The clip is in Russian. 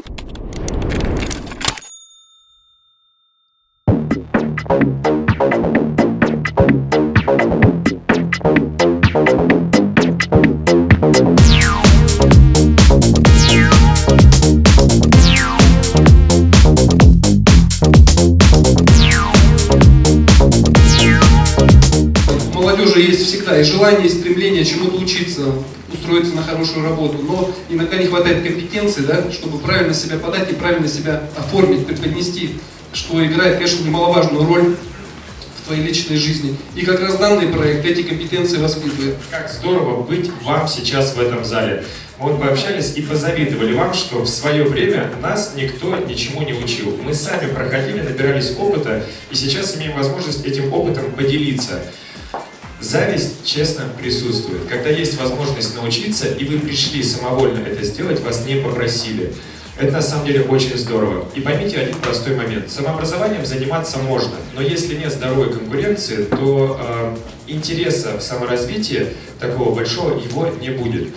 Thank you. Молодежи есть всегда и желание, и стремление чему-то учиться, устроиться на хорошую работу, но иногда не хватает компетенции, да, чтобы правильно себя подать и правильно себя оформить, преподнести, что играет, конечно, немаловажную роль в твоей личной жизни. И как раз данный проект эти компетенции воспитывает. Как здорово быть вам сейчас в этом зале. Мы вот пообщались и позавидовали вам, что в свое время нас никто ничему не учил. Мы сами проходили, набирались опыта, и сейчас имеем возможность этим опытом поделиться. Зависть, честно, присутствует. Когда есть возможность научиться, и вы пришли самовольно это сделать, вас не попросили. Это на самом деле очень здорово. И поймите один простой момент. Самообразованием заниматься можно, но если нет здоровой конкуренции, то э, интереса в саморазвитии такого большого его не будет.